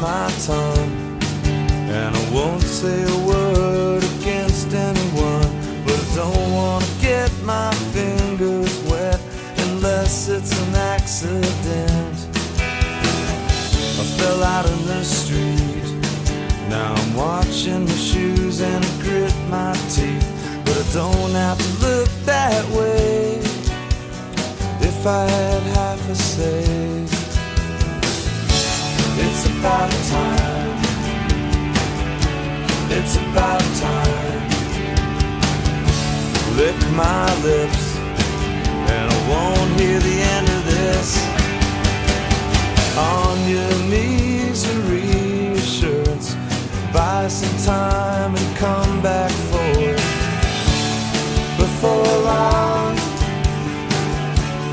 tongue. And I won't say a word against anyone, but I don't wanna get my fingers wet unless it's an accident. I fell out in the street. Now I'm watching my shoes and I grit my teeth. But I don't have to look that way if I had half a say. It's about Lick my lips, and I won't hear the end of this. On your knees and reassurance, buy some time and come back for it. Before long,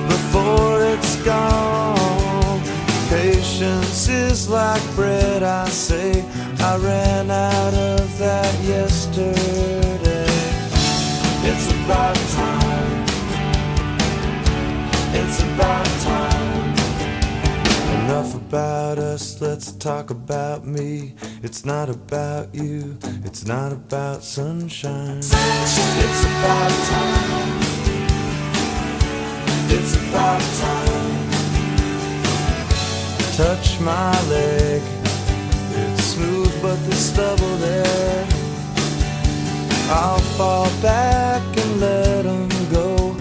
before it's gone. Patience is like bread, I say. I ran out of that yesterday. It's about time. It's about time. Enough about us, let's talk about me. It's not about you, it's not about sunshine. sunshine. It's about time. It's about time. Touch my leg. It's smooth, but there's stubble there. I'll fall back and let 'em go.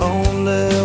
Only